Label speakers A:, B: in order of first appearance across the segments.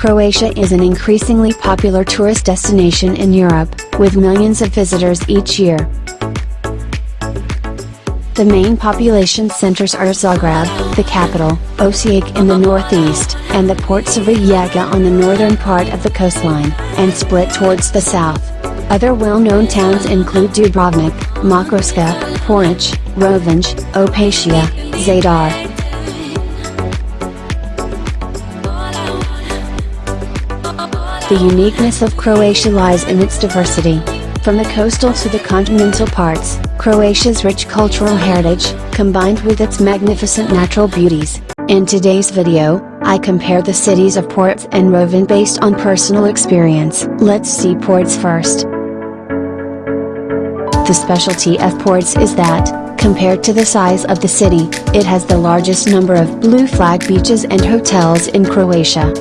A: Croatia is an increasingly popular tourist destination in Europe, with millions of visitors each year. The main population centers are Zagreb, the capital, Osijek in the northeast, and the ports of Rijeka on the northern part of the coastline, and Split towards the south. Other well-known towns include Dubrovnik, Makarska, Poreč, Rovinj, Opatija, Zadar. The uniqueness of Croatia lies in its diversity. From the coastal to the continental parts, Croatia's rich cultural heritage, combined with its magnificent natural beauties. In today's video, I compare the cities of Poreč and Rovinj based on personal experience. Let's see Poreč first. The specialty of Poreč is that, compared to the size of the city, it has the largest number of blue flag beaches and hotels in Croatia.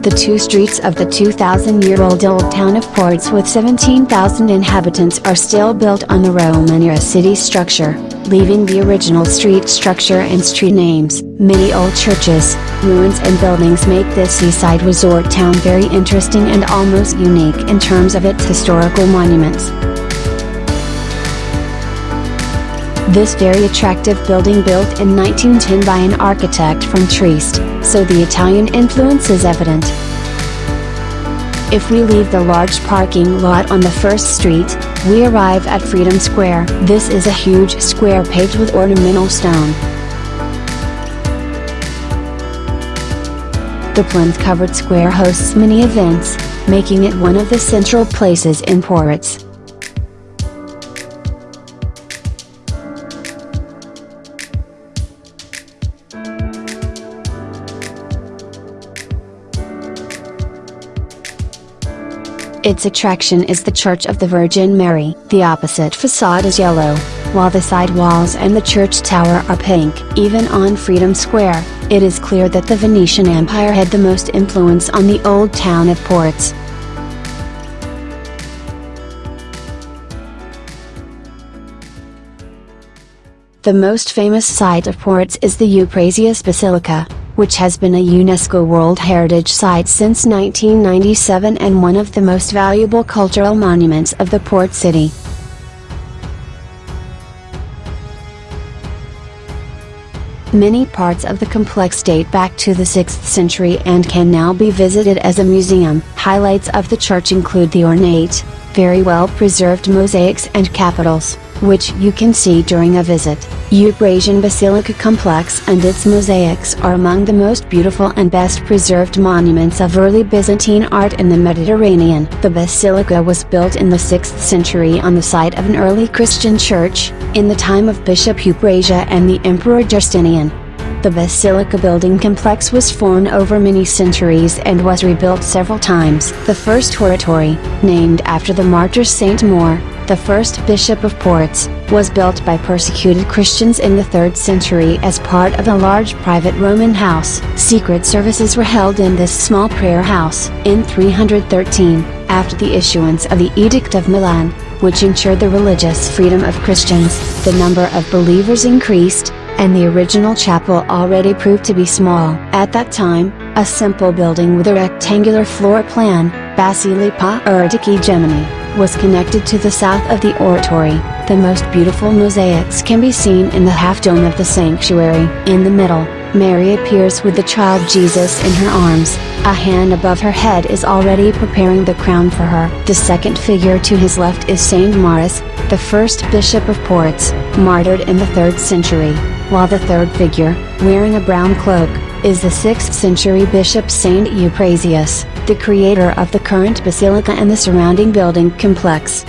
A: The two streets of the 2,000-year-old old town of Poreč with 17,000 inhabitants are still built on the Roman era city structure, leaving the original street structure and street names. Many old churches, ruins and buildings make this seaside resort town very interesting and almost unique in terms of its historical monuments. This very attractive building built in 1910 by an architect from Trieste, so the Italian influence is evident. If we leave the large parking lot on the first street, we arrive at Freedom Square. This is a huge square paved with ornamental stone. The plinth-covered square hosts many events, making it one of the central places in Poreč. Its attraction is the Church of the Virgin Mary. The opposite facade is yellow, while the side walls and the church tower are pink. Even on Freedom Square, it is clear that the Venetian Empire had the most influence on the old town of Poreč. The most famous site of Poreč is the Euphrasia Basilica, which has been a UNESCO World Heritage Site since 1997 and one of the most valuable cultural monuments of the port city. Many parts of the complex date back to the 6th century and can now be visited as a museum. Highlights of the church include the ornate, very well preserved mosaics and capitals, which you can see during a visit. Euphrasia Basilica Complex and its mosaics are among the most beautiful and best preserved monuments of early Byzantine art in the Mediterranean. The basilica was built in the 6th century on the site of an early Christian church, in the time of Bishop Euphrasia and the Emperor Justinian. The basilica building complex was formed over many centuries and was rebuilt several times. The first oratory, named after the martyr Saint Maur, the first bishop of Poreč, was built by persecuted Christians in the 3rd century as part of a large private Roman house. Secret services were held in this small prayer house. In 313, after the issuance of the Edict of Milan, which ensured the religious freedom of Christians, the number of believers increased, and the original chapel already proved to be small. At that time, a simple building with a rectangular floor plan, Basilika Erdiki Gemini, was connected to the south of the oratory. The most beautiful mosaics can be seen in the half dome of the sanctuary. In the middle, Mary appears with the child Jesus in her arms, a hand above her head is already preparing the crown for her. The second figure to his left is Saint Maurus, the first bishop of Poreč, martyred in the 3rd century, while the third figure, wearing a brown cloak, is the 6th century bishop Saint Euphrasia the creator of the current basilica and the surrounding building complex.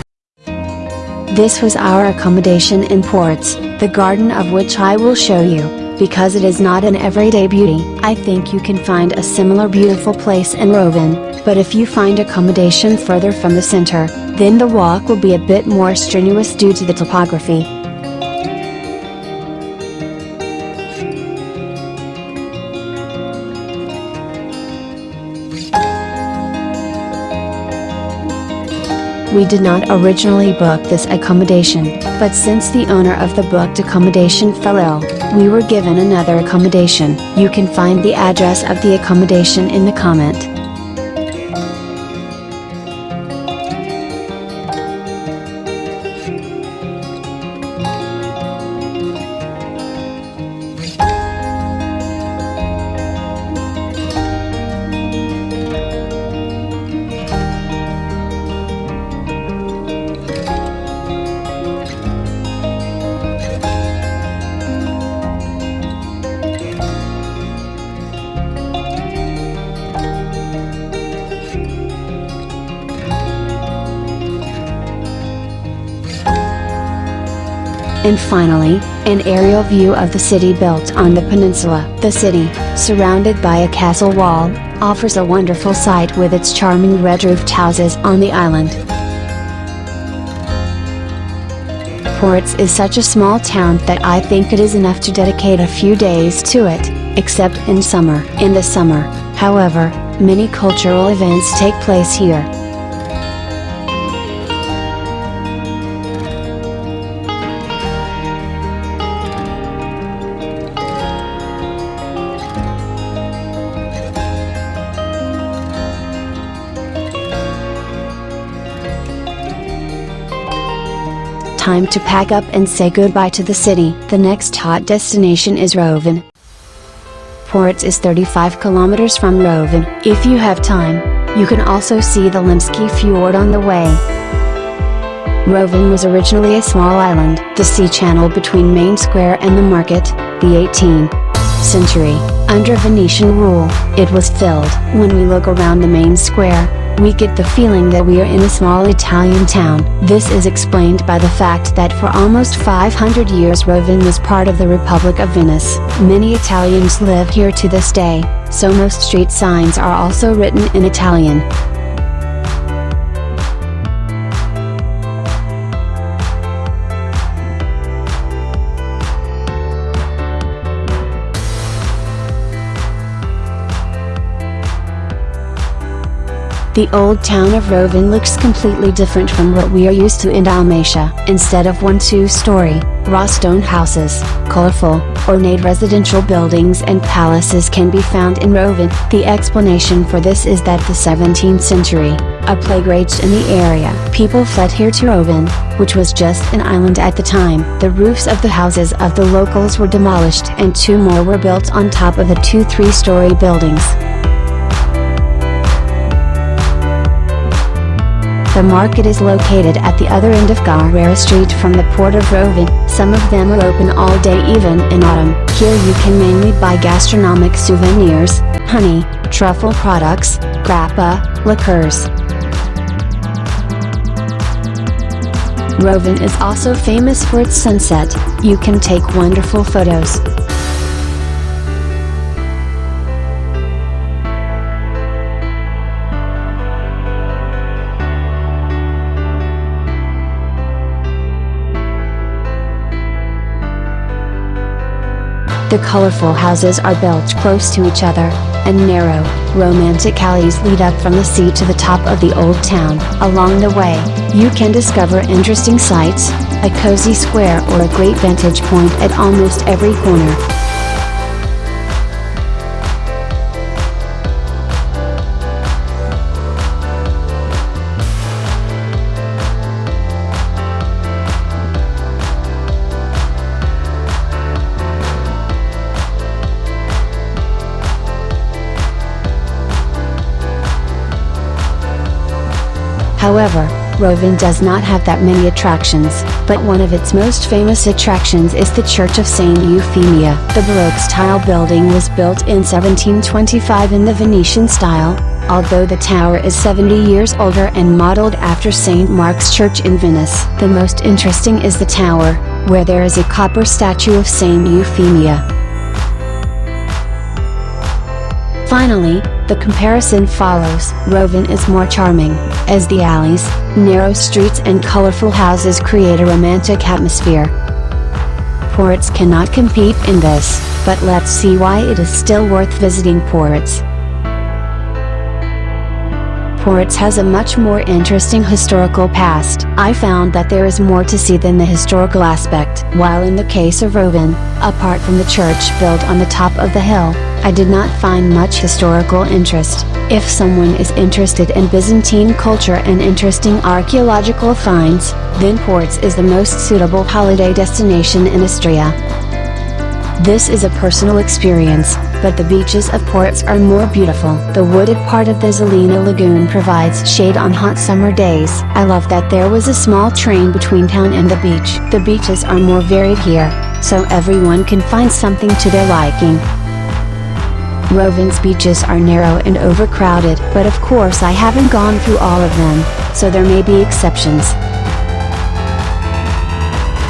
A: This was our accommodation in Poreč, the garden of which I will show you, because it is not an everyday beauty. I think you can find a similar beautiful place in Rovinj, but if you find accommodation further from the center, then the walk will be a bit more strenuous due to the topography. We did not originally book this accommodation, but since the owner of the booked accommodation fell ill, we were given another accommodation. You can find the address of the accommodation in the comment. And finally, an aerial view of the city built on the peninsula. The city, surrounded by a castle wall, offers a wonderful sight with its charming red roofed houses on the island. Poreč is such a small town that I think it is enough to dedicate a few days to it, except in summer. In the summer, however, many cultural events take place here. Time to pack up and say goodbye to the city. The next hot destination is Rovinj. Poreč is 35 kilometers from Rovinj. If you have time, you can also see the Limsky Fjord on the way. Rovinj was originally a small island, the sea channel between Main Square and the market, the 18th century. Under Venetian rule, it was filled. When we look around the main square, we get the feeling that we are in a small Italian town. This is explained by the fact that for almost 500 years Rovinj was part of the Republic of Venice. Many Italians live here to this day, so most street signs are also written in Italian. The old town of Rovinj looks completely different from what we are used to in Dalmatia. Instead of one two-story, raw stone houses, colorful, ornate residential buildings and palaces can be found in Rovinj. The explanation for this is that the 17th century, a plague raged in the area. People fled here to Rovinj, which was just an island at the time. The roofs of the houses of the locals were demolished and two more were built on top of the two three-story buildings. The market is located at the other end of Carrera Street from the port of Rovinj. Some of them are open all day even in autumn. Here you can mainly buy gastronomic souvenirs, honey, truffle products, grappa, liqueurs. Rovinj is also famous for its sunset, you can take wonderful photos. The colorful houses are built close to each other, and narrow, romantic alleys lead up from the sea to the top of the old town. Along the way, you can discover interesting sights, a cozy square or a great vantage point at almost every corner. However, Rovinj does not have that many attractions, but one of its most famous attractions is the Church of Saint Euphemia. The Baroque-style building was built in 1725 in the Venetian style, although the tower is 70 years older and modeled after St. Mark's Church in Venice. The most interesting is the tower, where there is a copper statue of Saint Euphemia. Finally, the comparison follows. Rovinj is more charming, as the alleys, narrow streets and colorful houses create a romantic atmosphere. Poreč cannot compete in this, but let's see why it is still worth visiting Poreč. Poreč has a much more interesting historical past. I found that there is more to see than the historical aspect. While in the case of Rovinj, apart from the church built on the top of the hill, I did not find much historical interest. If someone is interested in Byzantine culture and interesting archaeological finds, then Poreč is the most suitable holiday destination in Istria. This is a personal experience, but the beaches of Poreč are more beautiful. The wooded part of the Zelena Lagoon provides shade on hot summer days. I love that there was a small train between town and the beach. The beaches are more varied here, so everyone can find something to their liking. Rovinj's beaches are narrow and overcrowded, but of course I haven't gone through all of them, so there may be exceptions.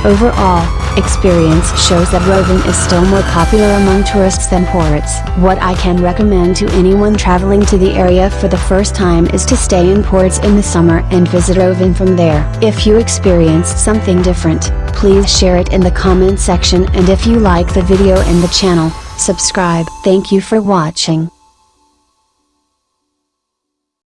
A: Overall, experience shows that Rovinj is still more popular among tourists than Poreč. What I can recommend to anyone traveling to the area for the first time is to stay in Poreč in the summer and visit Rovinj from there. If you experienced something different, please share it in the comment section and if you like the video and the channel, subscribe. Thank you for watching.